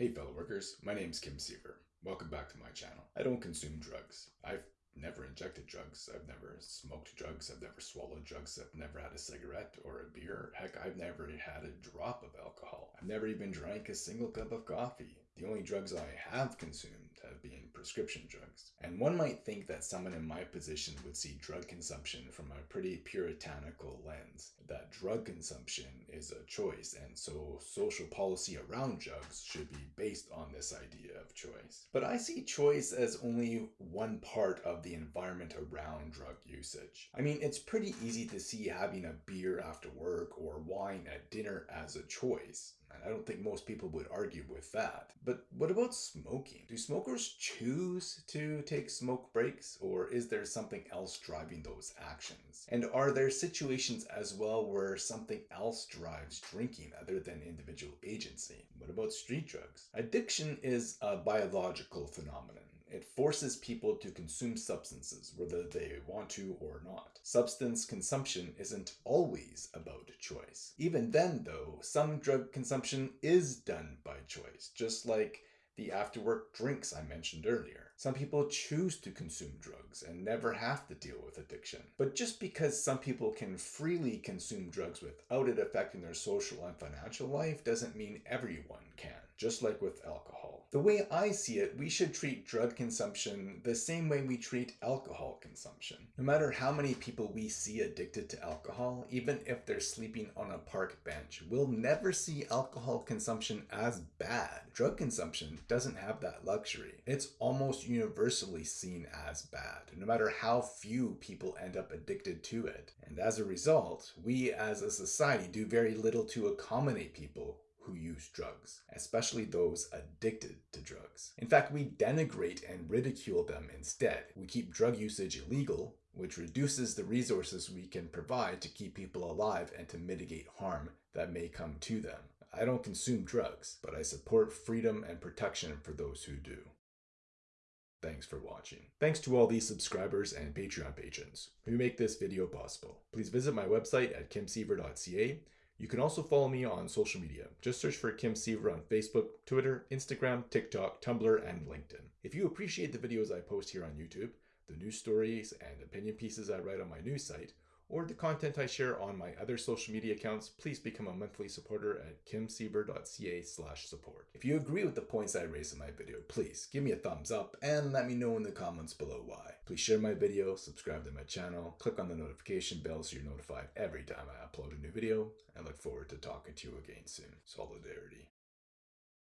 Hey fellow workers, my name is Kim Siever. Welcome back to my channel. I don't consume drugs. I've never injected drugs. I've never smoked drugs. I've never swallowed drugs. I've never had a cigarette or a beer. Heck, I've never had a drop of alcohol. I've never even drank a single cup of coffee. The only drugs I have consumed prescription drugs. And one might think that someone in my position would see drug consumption from a pretty puritanical lens, that drug consumption is a choice, and so social policy around drugs should be based on this idea of choice. But I see choice as only one part of the environment around drug usage. I mean, it's pretty easy to see having a beer after work or wine at dinner as a choice. I don't think most people would argue with that. But what about smoking? Do smokers choose to take smoke breaks or is there something else driving those actions? And are there situations as well where something else drives drinking other than individual agency? What about street drugs? Addiction is a biological phenomenon. It forces people to consume substances, whether they want to or not. Substance consumption isn't always about choice. Even then, though, some drug consumption is done by choice, just like the after work drinks I mentioned earlier. Some people choose to consume drugs and never have to deal with addiction. But just because some people can freely consume drugs without it affecting their social and financial life doesn't mean everyone can, just like with alcohol. The way I see it, we should treat drug consumption the same way we treat alcohol consumption. No matter how many people we see addicted to alcohol, even if they're sleeping on a park bench, we'll never see alcohol consumption as bad. Drug consumption doesn't have that luxury. It's almost universally seen as bad, no matter how few people end up addicted to it. And as a result, we as a society do very little to accommodate people who use drugs, especially those addicted to drugs. In fact, we denigrate and ridicule them instead. We keep drug usage illegal, which reduces the resources we can provide to keep people alive and to mitigate harm that may come to them. I don't consume drugs, but I support freedom and protection for those who do. Thanks for watching. Thanks to all these subscribers and Patreon patrons who make this video possible. Please visit my website at kimsiever.ca you can also follow me on social media. Just search for Kim Siever on Facebook, Twitter, Instagram, TikTok, Tumblr, and LinkedIn. If you appreciate the videos I post here on YouTube, the news stories and opinion pieces I write on my news site, or the content I share on my other social media accounts, please become a monthly supporter at kimsiever.ca slash support. If you agree with the points I raise in my video, please give me a thumbs up and let me know in the comments below why. Please share my video, subscribe to my channel, click on the notification bell so you're notified every time I upload a new video, and look forward to talking to you again soon. Solidarity.